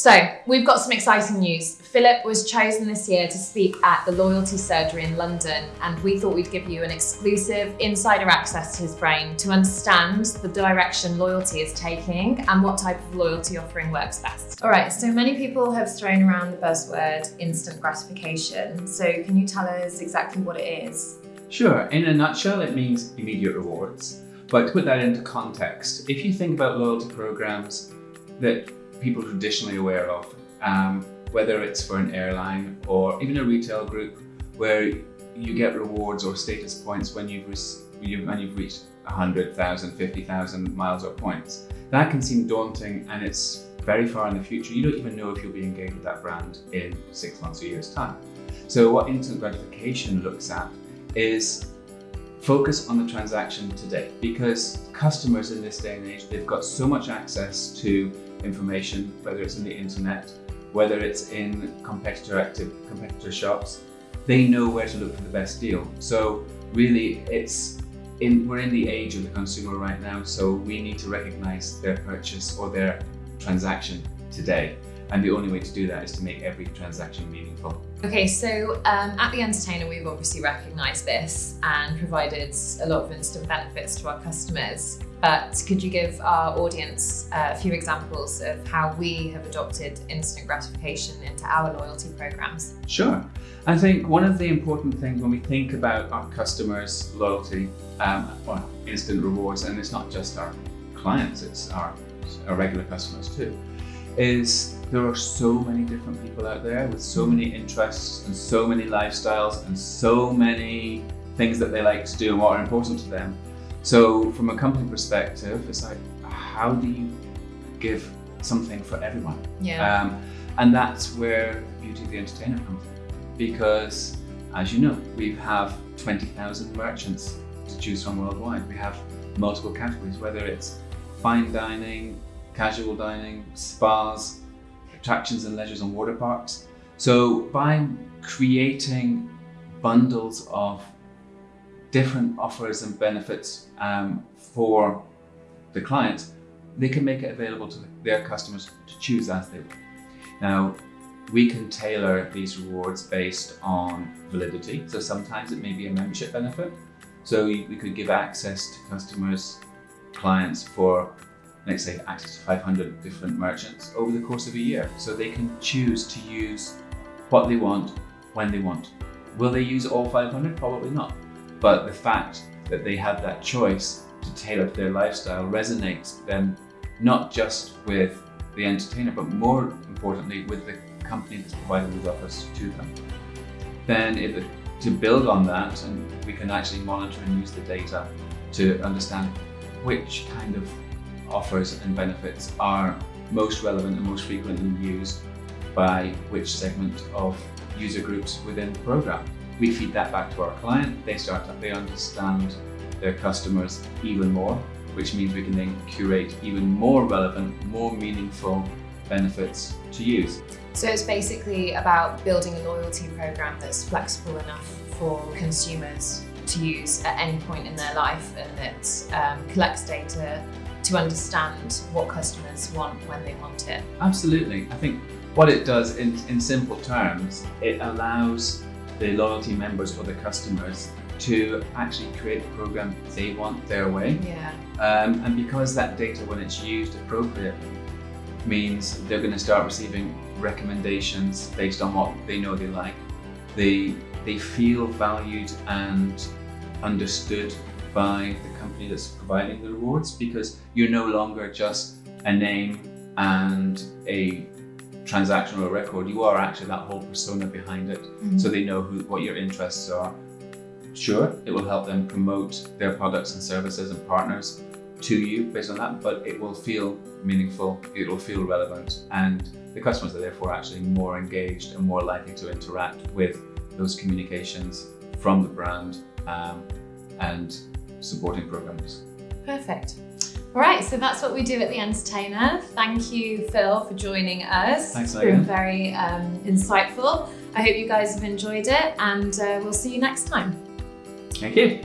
So we've got some exciting news. Philip was chosen this year to speak at the Loyalty Surgery in London, and we thought we'd give you an exclusive insider access to his brain to understand the direction loyalty is taking and what type of loyalty offering works best. All right, so many people have thrown around the buzzword instant gratification. So can you tell us exactly what it is? Sure, in a nutshell, it means immediate rewards. But to put that into context, if you think about loyalty programs that people traditionally aware of, um, whether it's for an airline or even a retail group where you get rewards or status points when you've, when you've reached 100,000, 50,000 miles or points. That can seem daunting and it's very far in the future. You don't even know if you'll be engaged with that brand in six months or years time. So what instant gratification looks at is focus on the transaction today because customers in this day and age, they've got so much access to information, whether it's in the internet, whether it's in competitor active competitor shops, they know where to look for the best deal. So really it's in, we're in the age of the consumer right now, so we need to recognize their purchase or their transaction today. And the only way to do that is to make every transaction meaningful. Okay, so um, at The Entertainer, we've obviously recognised this and provided a lot of instant benefits to our customers. But could you give our audience a few examples of how we have adopted instant gratification into our loyalty programs? Sure. I think one of the important things when we think about our customers' loyalty, um, well, instant rewards, and it's not just our clients, it's our, our regular customers too, is there are so many different people out there with so many interests and so many lifestyles and so many things that they like to do and what are important to them. So from a company perspective, it's like, how do you give something for everyone? Yeah. Um, and that's where Beauty of the Entertainer comes in. Because as you know, we have 20,000 merchants to choose from worldwide. We have multiple categories, whether it's fine dining, casual dining, spas, attractions and leisures and water parks. So by creating bundles of different offers and benefits um, for the clients, they can make it available to their customers to choose as they will. Now, we can tailor these rewards based on validity. So sometimes it may be a membership benefit. So we could give access to customers, clients for, let's say, access to 500 different merchants over the course of a year. So they can choose to use what they want when they want. Will they use all 500? Probably not. But the fact that they have that choice to tailor to their lifestyle resonates then not just with the entertainer, but more importantly with the company that's providing these offers to them. Then if, to build on that, and we can actually monitor and use the data to understand which kind of offers and benefits are most relevant and most frequently used by which segment of user groups within the program. We feed that back to our client. They start they understand their customers even more, which means we can then curate even more relevant, more meaningful benefits to use. So it's basically about building a loyalty program that's flexible enough for consumers to use at any point in their life and that um, collects data to understand what customers want when they want it. Absolutely. I think what it does in, in simple terms, it allows the loyalty members or the customers to actually create the program they want their way. Yeah. Um, and because that data, when it's used appropriately, means they're going to start receiving recommendations based on what they know they like. They, they feel valued and understood by the company that's providing the rewards because you're no longer just a name and a transactional record, you are actually that whole persona behind it. Mm -hmm. So they know who, what your interests are. Sure, it will help them promote their products and services and partners to you based on that, but it will feel meaningful, it will feel relevant, and the customers are therefore actually more engaged and more likely to interact with those communications from the brand um, and supporting programs. Perfect. All right, so that's what we do at The Entertainer. Thank you, Phil, for joining us. Thanks, Megan. Been very um, insightful. I hope you guys have enjoyed it and uh, we'll see you next time. Thank you.